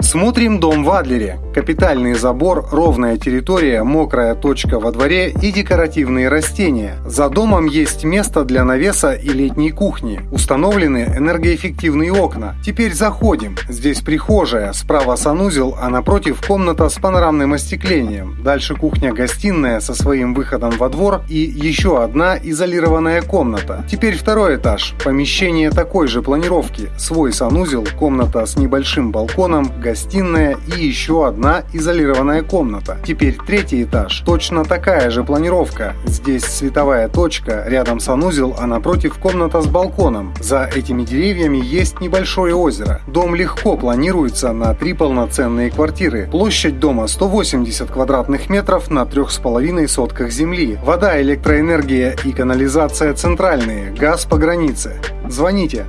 Смотрим дом в Адлере. Капитальный забор, ровная территория, мокрая точка во дворе и декоративные растения. За домом есть место для навеса и летней кухни. Установлены энергоэффективные окна. Теперь заходим. Здесь прихожая, справа санузел, а напротив комната с панорамным остеклением. Дальше кухня-гостиная со своим выходом во двор и еще одна изолированная комната. Теперь второй этаж. Помещение такой же планировки. Свой санузел, комната с небольшим балконом, гостиная и еще одна изолированная комната. Теперь третий этаж. Точно такая же планировка. Здесь световая точка, рядом санузел, а напротив комната с балконом. За этими деревьями есть небольшое озеро. Дом легко планируется на три полноценные квартиры. Площадь дома 180 квадратных метров на 3,5 сотках земли. Вода, электроэнергия и канализация центральные. Газ по границе. Звоните